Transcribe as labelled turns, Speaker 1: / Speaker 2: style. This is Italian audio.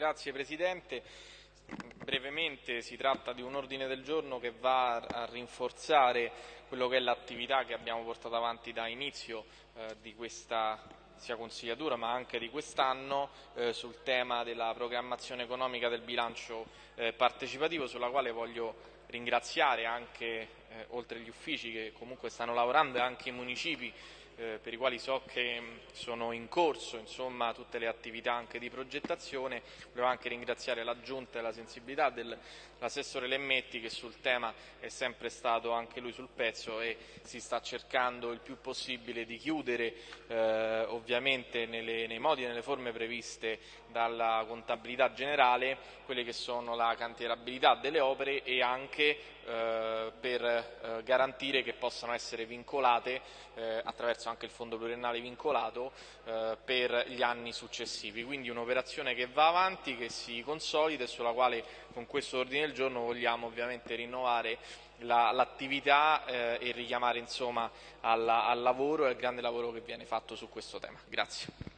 Speaker 1: Grazie Presidente. Brevemente si tratta di un ordine del giorno che va a rinforzare quello che è l'attività che abbiamo portato avanti da inizio eh, di questa sia consigliatura ma anche di quest'anno eh, sul tema della programmazione economica del bilancio eh, partecipativo sulla quale voglio ringraziare anche eh, oltre gli uffici che comunque stanno lavorando anche i municipi eh, per i quali so che mm, sono in corso insomma, tutte le attività anche di progettazione. Volevo anche ringraziare la Giunta e la sensibilità dell'assessore Lemmetti che sul tema è sempre stato anche lui sul pezzo e si sta cercando il più possibile di chiudere eh, ovviamente nelle, nei modi e nelle forme previste dalla contabilità generale quelle che sono la cantierabilità delle opere e anche eh, per eh, garantire che possano essere vincolate eh, attraverso anche il fondo pluriennale vincolato eh, per gli anni successivi. Quindi un'operazione che va avanti, che si consolida e sulla quale con questo ordine del giorno vogliamo ovviamente rinnovare l'attività eh, e richiamare insomma, alla, al lavoro e al grande lavoro che viene fatto su questo tema. Grazie.